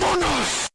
¡Vámonos!